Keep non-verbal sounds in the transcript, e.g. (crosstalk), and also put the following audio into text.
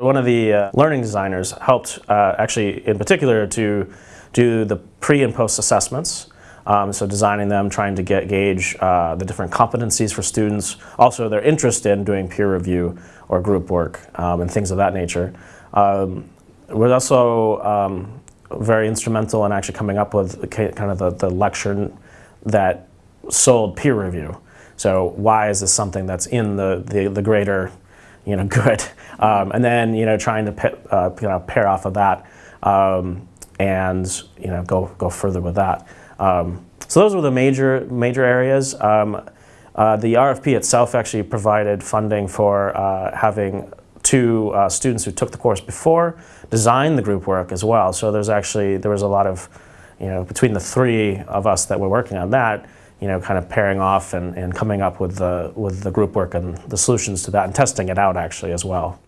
One of the uh, learning designers helped uh, actually in particular to do the pre and post assessments. Um, so designing them, trying to get gauge uh, the different competencies for students, also their interest in doing peer review or group work um, and things of that nature. Um, we're also um, very instrumental in actually coming up with kind of the, the lecture that sold peer review. So why is this something that's in the, the, the greater you know, (laughs) good. Um, and then, you know, trying to uh, you know, pair off of that um, and, you know, go, go further with that. Um, so those were the major, major areas. Um, uh, the RFP itself actually provided funding for uh, having two uh, students who took the course before design the group work as well. So there's actually, there was a lot of, you know, between the three of us that were working on that, you know, kind of pairing off and, and coming up with the, with the group work and the solutions to that and testing it out actually as well.